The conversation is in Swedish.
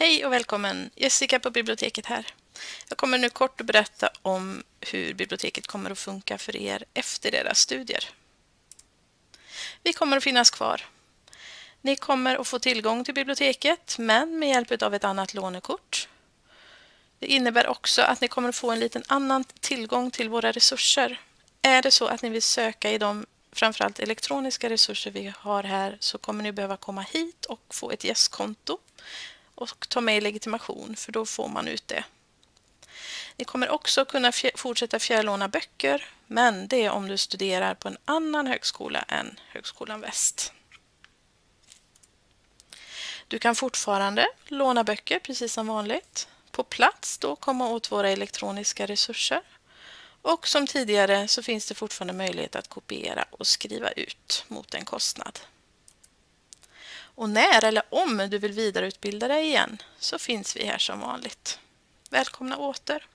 Hej och välkommen! Jessica på biblioteket här. Jag kommer nu kort att berätta om hur biblioteket kommer att funka för er efter era studier. Vi kommer att finnas kvar. Ni kommer att få tillgång till biblioteket men med hjälp av ett annat lånekort. Det innebär också att ni kommer att få en liten annan tillgång till våra resurser. Är det så att ni vill söka i de framförallt elektroniska resurser vi har här så kommer ni behöva komma hit och få ett gästkonto och ta med legitimation för då får man ut det. Ni kommer också kunna fortsätta fjärrlåna böcker men det är om du studerar på en annan högskola än Högskolan Väst. Du kan fortfarande låna böcker precis som vanligt. På plats då komma åt våra elektroniska resurser. Och som tidigare så finns det fortfarande möjlighet att kopiera och skriva ut mot en kostnad. Och när eller om du vill vidareutbilda dig igen så finns vi här som vanligt. Välkomna åter!